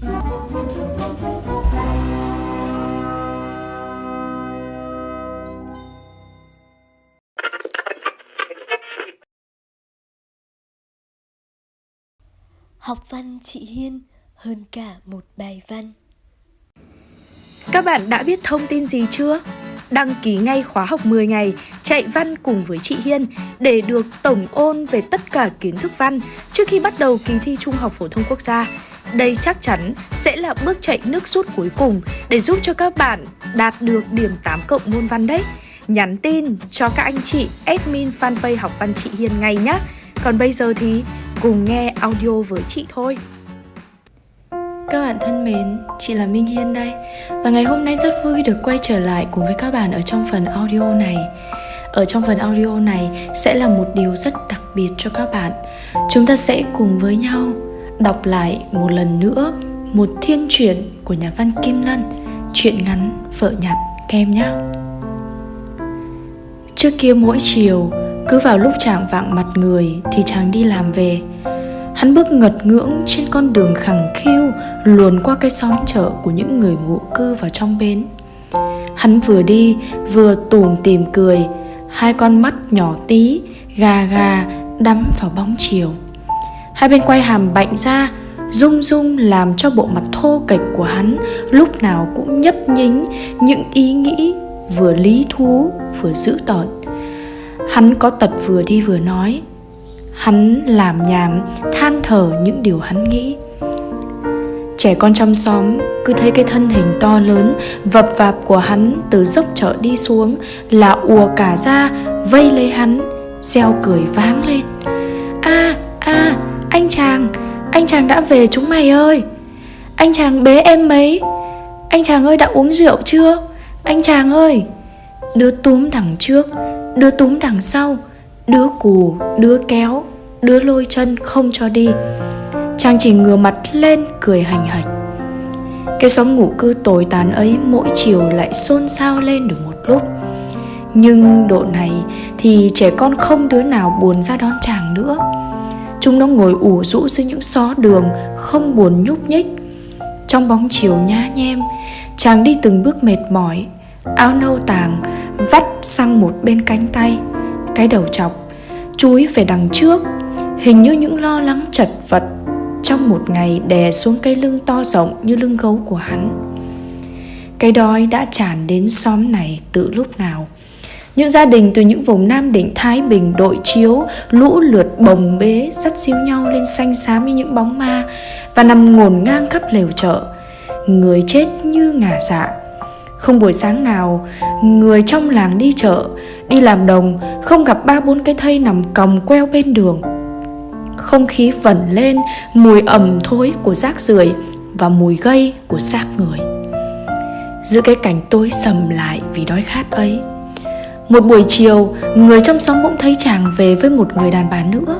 Học văn chị Hiên hơn cả một bài văn Các bạn đã biết thông tin gì chưa? Đăng ký ngay khóa học 10 ngày, chạy văn cùng với chị Hiên để được tổng ôn về tất cả kiến thức văn trước khi bắt đầu kỳ thi Trung học phổ thông quốc gia. Đây chắc chắn sẽ là bước chạy nước rút cuối cùng để giúp cho các bạn đạt được điểm 8 cộng môn văn đấy. Nhắn tin cho các anh chị admin fanpage học văn chị Hiền ngay nhé. Còn bây giờ thì cùng nghe audio với chị thôi. Các bạn thân mến, chị là Minh Hiên đây Và ngày hôm nay rất vui được quay trở lại cùng với các bạn ở trong phần audio này Ở trong phần audio này sẽ là một điều rất đặc biệt cho các bạn Chúng ta sẽ cùng với nhau đọc lại một lần nữa một thiên truyện của nhà văn Kim Lân Chuyện ngắn Vợ nhặt kem nhé Trước kia mỗi chiều cứ vào lúc chàng vạng mặt người thì chàng đi làm về Hắn bước ngật ngưỡng trên con đường khẳng khiu luồn qua cái xóm chợ của những người ngụ cư vào trong bến. Hắn vừa đi vừa tủm tìm cười, hai con mắt nhỏ tí, gà gà đắm vào bóng chiều. Hai bên quay hàm bạnh ra, rung rung làm cho bộ mặt thô kệch của hắn lúc nào cũng nhấp nhính những ý nghĩ vừa lý thú vừa dữ tợn. Hắn có tật vừa đi vừa nói, Hắn làm nhảm Than thở những điều hắn nghĩ. Trẻ con trong xóm cứ thấy cái thân hình to lớn Vập vạp của hắn từ dốc chợ đi xuống Là ùa cả ra vây lấy hắn Gieo cười váng lên. A a anh chàng Anh chàng đã về chúng mày ơi. Anh chàng bế em mấy? Anh chàng ơi đã uống rượu chưa? Anh chàng ơi Đứa túm đằng trước Đứa túm đằng sau Đứa cù, đứa kéo đứa lôi chân không cho đi. Chàng chỉ ngửa mặt lên cười hành hạch. Cái xóm ngủ cư tồi tàn ấy mỗi chiều lại xôn xao lên được một lúc. Nhưng độ này thì trẻ con không đứa nào buồn ra đón chàng nữa. Chúng nó ngồi ủ rũ dưới những xó đường, không buồn nhúc nhích. Trong bóng chiều nhá nhem, Chàng đi từng bước mệt mỏi. Áo nâu tàng Vắt sang một bên cánh tay. Cái đầu chọc, Chúi về đằng trước. Hình như những lo lắng chật vật trong một ngày đè xuống cái lưng to rộng như lưng gấu của hắn. Cái đói đã tràn đến xóm này từ lúc nào? Những gia đình từ những vùng Nam Định, Thái Bình, đội chiếu, lũ lượt bồng bế, dắt xíu nhau lên xanh xám như những bóng ma và nằm ngổn ngang khắp lều chợ. Người chết như ngả dạ. Không buổi sáng nào, người trong làng đi chợ, đi làm đồng, không gặp ba bốn cái thây nằm còng queo bên đường không khí vẩn lên mùi ẩm thối của rác rưởi và mùi gây của xác người giữa cái cảnh tối sầm lại vì đói khát ấy một buổi chiều, người trong xóm bỗng thấy chàng về với một người đàn bà nữa.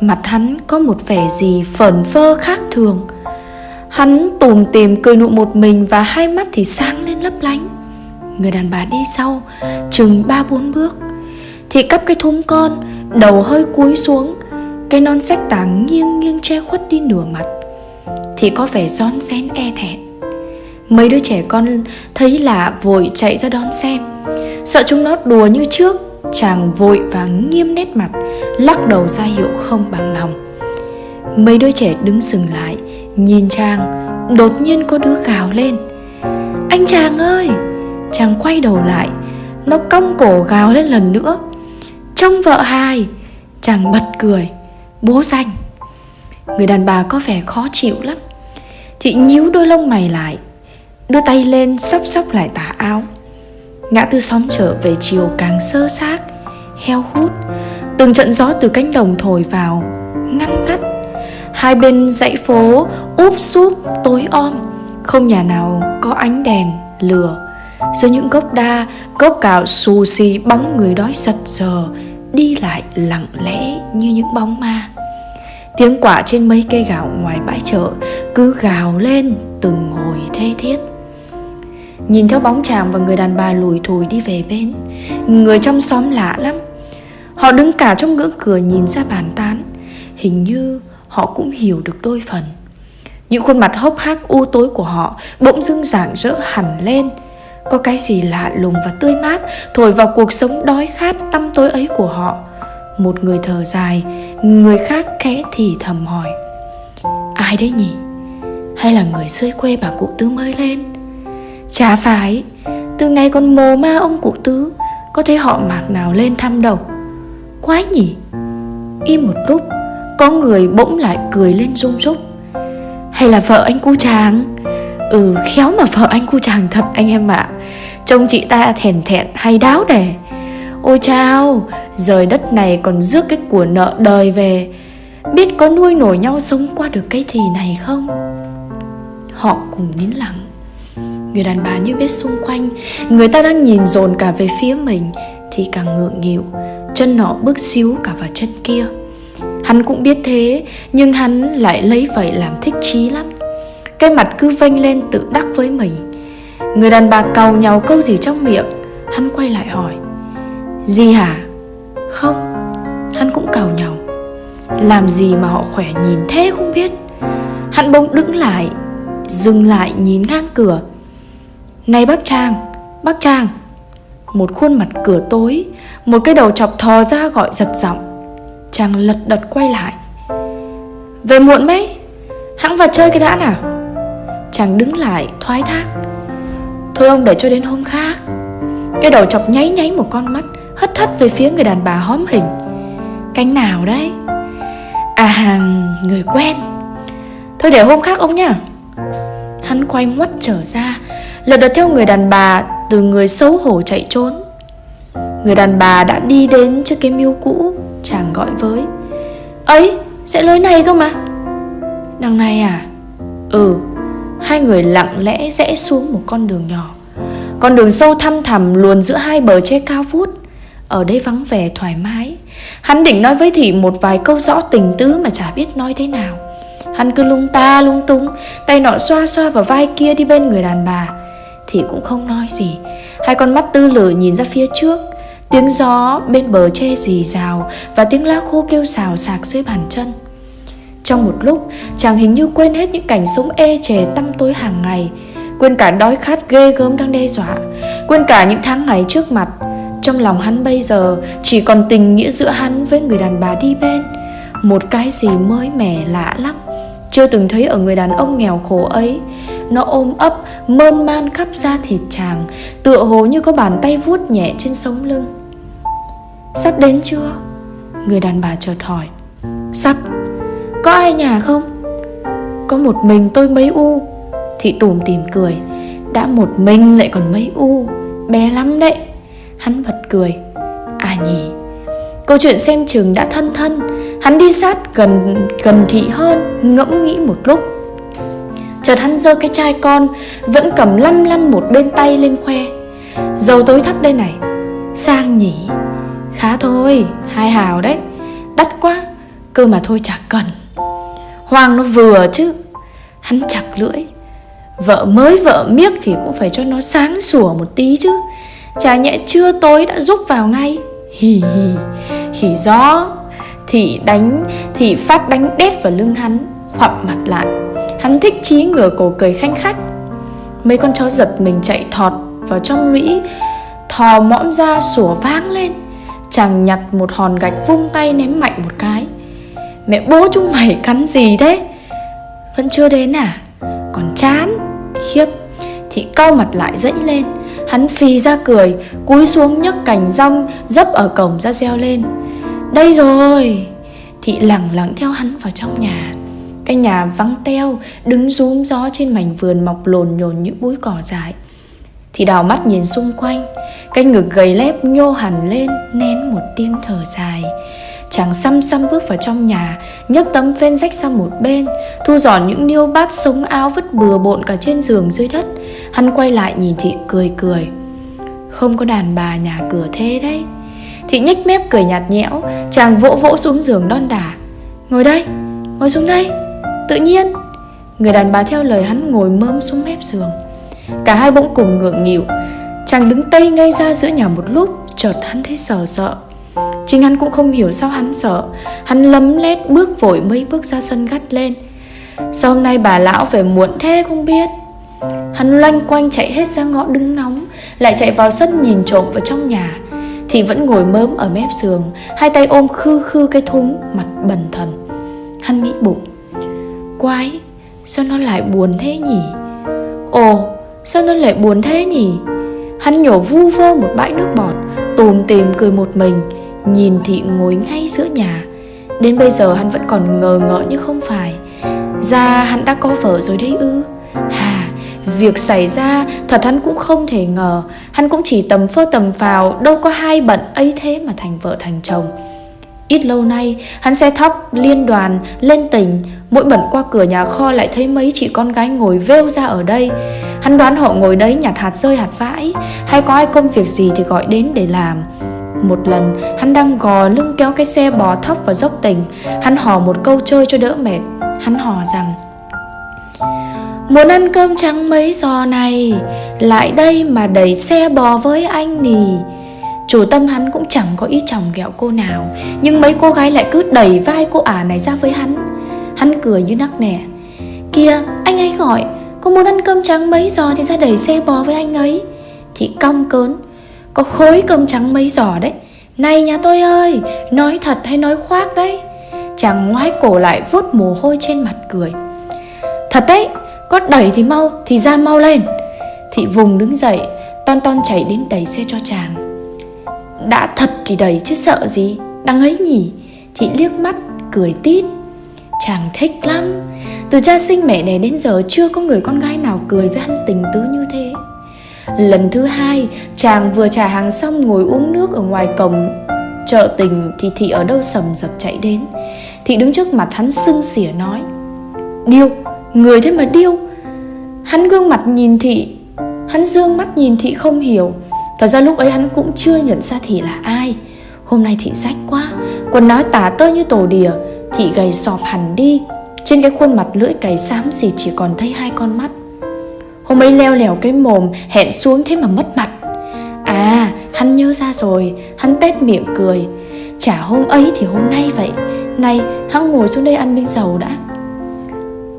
Mặt hắn có một vẻ gì phởn phơ khác thường. Hắn tùm tìm cười nụ một mình và hai mắt thì sáng lên lấp lánh. Người đàn bà đi sau, chừng ba bốn bước. Thì cắp cái thúng con, đầu hơi cúi xuống. Cái non sách tảng nghiêng nghiêng che khuất đi nửa mặt. Thì có vẻ rón rén e thẹn. Mấy đứa trẻ con thấy lạ vội chạy ra đón xem. Sợ chúng nó đùa như trước, Chàng vội và nghiêm nét mặt, Lắc đầu ra hiệu không bằng lòng. Mấy đứa trẻ đứng sừng lại, Nhìn chàng, Đột nhiên có đứa gào lên. Anh chàng ơi! Chàng quay đầu lại, Nó cong cổ gào lên lần nữa. Trông vợ hài! Chàng bật cười, Bố danh. Người đàn bà có vẻ khó chịu lắm. Chị nhíu đôi lông mày lại, Đưa tay lên sắp sắp lại tả áo. Ngã tư xóm trở về chiều càng sơ xác Heo hút. Từng trận gió từ cánh đồng thổi vào ngắt ngắt. Hai bên dãy phố úp súp tối om Không nhà nào có ánh đèn, lửa. Giữa những gốc đa, gốc cạo xù xì bóng người đói giật giờ Đi lại lặng lẽ như những bóng ma. Tiếng quả trên mấy cây gạo ngoài bãi chợ Cứ gào lên từng hồi thê thiết. Nhìn theo bóng chàng và người đàn bà lùi thùi đi về bên. Người trong xóm lạ lắm. Họ đứng cả trong ngưỡng cửa nhìn ra bàn tán. Hình như họ cũng hiểu được đôi phần. Những khuôn mặt hốc hác u tối của họ bỗng dưng rạng rỡ hẳn lên. Có cái gì lạ lùng và tươi mát Thổi vào cuộc sống đói khát tăm tối ấy của họ. Một người thở dài, Người khác khẽ thì thầm hỏi. Ai đấy nhỉ? Hay là người xuôi quê bà cụ tứ mới lên? Chả phải, Từ ngày còn mồ ma ông cụ tứ, Có thấy họ mạc nào lên thăm đâu. Quái nhỉ? Im một lúc, Có người bỗng lại cười lên rung rúc. Hay là vợ anh cu chàng? Ừ khéo mà vợ anh cu chàng thật anh em ạ. Trông chị ta thèn thẹn hay đáo đẻ. Ôi chao, Rời đất này còn rước cái của nợ đời về. Biết có nuôi nổi nhau sống qua được cái thì này không? Họ cùng nín lặng. Người đàn bà như biết xung quanh. Người ta đang nhìn dồn cả về phía mình, Thì càng ngượng nghịu, Chân nọ bước xíu cả vào chân kia. Hắn cũng biết thế, Nhưng hắn lại lấy vậy làm thích chí lắm. Cái mặt cứ vênh lên tự đắc với mình. Người đàn bà cầu nhau câu gì trong miệng, Hắn quay lại hỏi. Gì hả? Không, Hắn cũng cầu nhau Làm gì mà họ khỏe nhìn thế không biết. Hắn bỗng đứng lại, Dừng lại nhìn ngang cửa. Này bác Trang Bác Trang. Một khuôn mặt cửa tối, Một cái đầu chọc thò ra gọi giật giọng. Trang lật đật quay lại. Về muộn mấy? Hãng vào chơi cái đã nào? Chàng đứng lại, thoái thác. Thôi ông để cho đến hôm khác. Cái đầu chọc nháy nháy một con mắt, Hất hất về phía người đàn bà hóm hình. Cánh nào đấy? À hàng người quen. Thôi để hôm khác ông nha Hắn quay ngoắt trở ra, Lật đật theo người đàn bà Từ người xấu hổ chạy trốn. Người đàn bà đã đi đến trước cái miêu cũ, Chàng gọi với, Ấy, sẽ lối này cơ mà Đằng này à? Ừ. Hai người lặng lẽ rẽ xuống một con đường nhỏ. Con đường sâu thăm thẳm luồn giữa hai bờ tre cao vút. Ở đây vắng vẻ thoải mái. Hắn định nói với Thị một vài câu rõ tình tứ mà chả biết nói thế nào. Hắn cứ lung ta lung tung, Tay nọ xoa xoa vào vai kia đi bên người đàn bà. Thì cũng không nói gì. Hai con mắt tư lử nhìn ra phía trước. Tiếng gió bên bờ tre rì rào Và tiếng lá khô kêu xào xạc dưới bàn chân. Trong một lúc, Chàng hình như quên hết những cảnh sống ê chề tăm tối hàng ngày. Quên cả đói khát ghê gớm đang đe dọa. Quên cả những tháng ngày trước mặt. Trong lòng hắn bây giờ, Chỉ còn tình nghĩa giữa hắn với người đàn bà đi bên. Một cái gì mới mẻ lạ lắm chưa từng thấy ở người đàn ông nghèo khổ ấy. Nó ôm ấp, mơn man khắp da thịt chàng Tựa hồ như có bàn tay vuốt nhẹ trên sống lưng. Sắp đến chưa? Người đàn bà chợt hỏi. Sắp. Có ai nhà không? Có một mình tôi mấy u. Thị tùm tìm cười. Đã một mình lại còn mấy u? Bé lắm đấy. Hắn bật cười. À nhỉ. Câu chuyện xem chừng đã thân thân Hắn đi sát gần gần thị hơn Ngẫm nghĩ một lúc. Chợt hắn giơ cái chai con Vẫn cầm lăm lăm một bên tay lên khoe. Dầu tối thắp đây này Sang nhỉ? Khá thôi, hai hào đấy. Đắt quá, cơ mà thôi chả cần. Hoàng nó vừa chứ. Hắn chặt lưỡi. Vợ mới vợ miếc thì cũng phải cho nó sáng sủa một tí chứ. Chả nhẹ chưa tối đã rúc vào ngay. Hì hì Khỉ gió. Thì đánh, Thì phát đánh đét vào lưng hắn, Khoặp mặt lại. Hắn thích chí ngửa cổ cười khanh khách. Mấy con chó giật mình chạy thọt vào trong lũy Thò mõm ra sủa vang lên. Chàng nhặt một hòn gạch vung tay ném mạnh một cái. Mẹ bố chúng mày cắn gì thế? Vẫn chưa đến à? Còn chán, Khiếp. Thị cau mặt lại dẫy lên. Hắn phì ra cười, Cúi xuống nhấc cành rong Dấp ở cổng ra reo lên. Đây rồi. Thị lẳng lặng theo hắn vào trong nhà. Cái nhà vắng teo, Đứng rúm gió trên mảnh vườn mọc lồn nhồn những búi cỏ dại. Thì đào mắt nhìn xung quanh. Cái ngực gầy lép nhô hẳn lên, Nén một tiếng thở dài. Chàng xăm xăm bước vào trong nhà, nhấc tấm phên rách sang một bên, Thu dọn những niêu bát sống áo vứt bừa bộn cả trên giường dưới đất. Hắn quay lại nhìn thị cười cười. Không có đàn bà nhà cửa thế đấy. Thị nhếch mép cười nhạt nhẽo Chàng vỗ vỗ xuống giường đon đả Ngồi đây, ngồi xuống đây. Tự nhiên Người đàn bà theo lời hắn ngồi mơm xuống mép giường. Cả hai bỗng cùng ngượng nghịu. Chàng đứng tây ngay ra giữa nhà một lúc Chợt hắn thấy sợ sợ. Chính hắn cũng không hiểu sao hắn sợ. Hắn lấm lét bước vội mấy bước ra sân gắt lên. Sao hôm nay bà lão về muộn thế không biết? Hắn loanh quanh chạy hết ra ngõ đứng ngóng Lại chạy vào sân nhìn trộm vào trong nhà. Thì vẫn ngồi mớm ở mép giường, Hai tay ôm khư khư cái thúng, Mặt bần thần. Hắn nghĩ bụng, Quái, Sao nó lại buồn thế nhỉ? Ồ, Sao nó lại buồn thế nhỉ? Hắn nhổ vu vơ một bãi nước bọt, Tùm tìm cười một mình, Nhìn thị ngồi ngay giữa nhà. Đến bây giờ hắn vẫn còn ngờ ngợ như không phải. Ra, hắn đã có vợ rồi đấy ư? Hà Việc xảy ra, thật hắn cũng không thể ngờ. Hắn cũng chỉ tầm phơ tầm phào, Đâu có hai bận ấy thế mà thành vợ thành chồng. Ít lâu nay, hắn xe thóc liên đoàn, lên tỉnh. Mỗi bẩn qua cửa nhà kho lại thấy mấy chị con gái ngồi vêu ra ở đây. Hắn đoán họ ngồi đấy nhặt hạt rơi hạt vãi. Hay có ai công việc gì thì gọi đến để làm. Một lần, hắn đang gò lưng kéo cái xe bò thóc vào dốc tỉnh. Hắn hò một câu chơi cho đỡ mệt. Hắn hò rằng Muốn ăn cơm trắng mấy giò này, Lại đây mà đẩy xe bò với anh nì. Chủ tâm hắn cũng chẳng có ý chồng ghẹo cô nào, Nhưng mấy cô gái lại cứ đẩy vai cô ả này ra với hắn. Hắn cười như nắc nẻ. Kìa, anh ấy gọi, Cô muốn ăn cơm trắng mấy giò thì ra đẩy xe bò với anh ấy. Thì cong cớn, Có khối cơm trắng mấy giò đấy. Này nhà tôi ơi, Nói thật hay nói khoác đấy. Chàng ngoái cổ lại vuốt mồ hôi trên mặt cười. Thật đấy có đẩy thì mau, Thì ra mau lên. Thị vùng đứng dậy, Ton ton chạy đến đẩy xe cho chàng. Đã thật thì đẩy chứ sợ gì, đang ấy nhỉ? Thị liếc mắt, cười tít. Chàng thích lắm. Từ cha sinh mẹ này đến giờ Chưa có người con gái nào cười với hắn tình tứ như thế. Lần thứ hai, Chàng vừa trả hàng xong ngồi uống nước Ở ngoài cổng. Chợ tình Thì Thị ở đâu sầm dập chạy đến. Thị đứng trước mặt hắn sưng xỉa nói, Điêu Người thế mà điêu. Hắn gương mặt nhìn Thị Hắn dương mắt nhìn Thị không hiểu. Thật ra lúc ấy hắn cũng chưa nhận ra Thị là ai. Hôm nay Thị rách quá Quần áo tả tơi như tổ đìa, Thị gầy sọp hẳn đi. Trên cái khuôn mặt lưỡi cày xám gì chỉ còn thấy hai con mắt. Hôm ấy leo lèo cái mồm Hẹn xuống thế mà mất mặt. À hắn nhớ ra rồi Hắn tét miệng cười. Chả hôm ấy thì hôm nay vậy. Này hắn ngồi xuống đây ăn miếng dầu đã.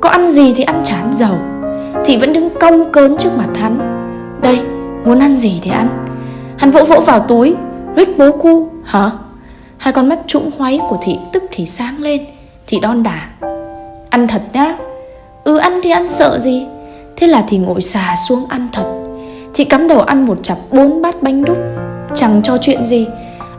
Có ăn gì thì ăn chán dầu Thị vẫn đứng cong cớn trước mặt hắn. Đây muốn ăn gì thì ăn. Hắn vỗ vỗ vào túi Rick bố cu Hả? Hai con mắt trũng hoáy của thị tức thì sáng lên. Thị đon đả. Ăn thật nhá. Ừ ăn thì ăn sợ gì? Thế là thì ngồi xà xuống ăn thật. Thị cắm đầu ăn một chặp bốn bát bánh đúc. Chẳng cho chuyện gì.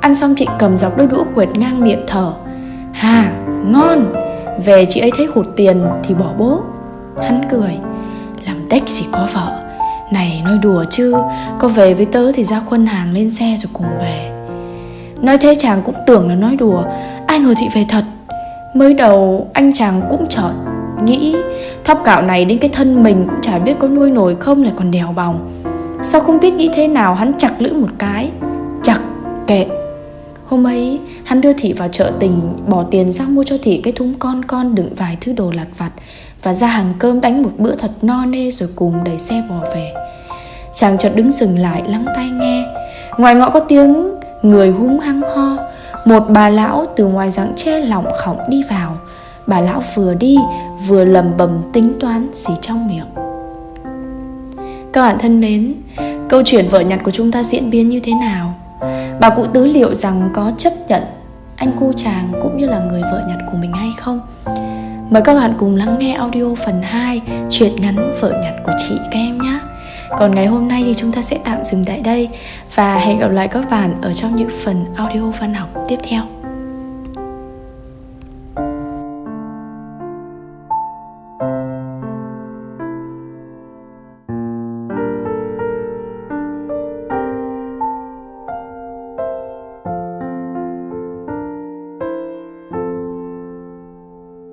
Ăn xong thị cầm dọc đôi đũa quệt ngang miệng thở. Hà, ngon. Về chị ấy thấy hụt tiền thì bỏ bố. Hắn cười. Làm đếch gì có vợ. Này, nói đùa chứ. Có về với tớ thì ra khuân hàng lên xe rồi cùng về. Nói thế chàng cũng tưởng là nói đùa. Ai ngờ thị về thật. Mới đầu, anh chàng cũng chợt Nghĩ thóc gạo này đến cái thân mình Cũng chả biết có nuôi nổi không lại còn đèo bòng. Sao không biết nghĩ thế nào, Hắn chặt lưỡi một cái. Chặt kệ. Hôm ấy, hắn đưa Thị vào chợ tình, Bỏ tiền ra mua cho Thị cái thúng con con Đựng vài thứ đồ lặt vặt Và ra hàng cơm đánh một bữa thật no nê Rồi cùng đẩy xe bò về. Chàng chợt đứng dừng lại, lắng tai nghe. Ngoài ngõ có tiếng người húng hăng ho. Một bà lão từ ngoài rặng tre lỏng khỏng đi vào. Bà lão vừa đi, vừa lầm bầm tính toán gì trong miệng. Các bạn thân mến, Câu chuyện vợ nhặt của chúng ta diễn biến như thế nào? Bà cụ tứ liệu rằng có chấp nhận anh cu chàng cũng như là người vợ nhặt của mình hay không? Mời các bạn cùng lắng nghe audio phần 2 Chuyện ngắn vợ nhặt của chị các em nhé Còn ngày hôm nay thì chúng ta sẽ tạm dừng tại đây Và hẹn gặp lại các bạn ở trong những phần audio văn học tiếp theo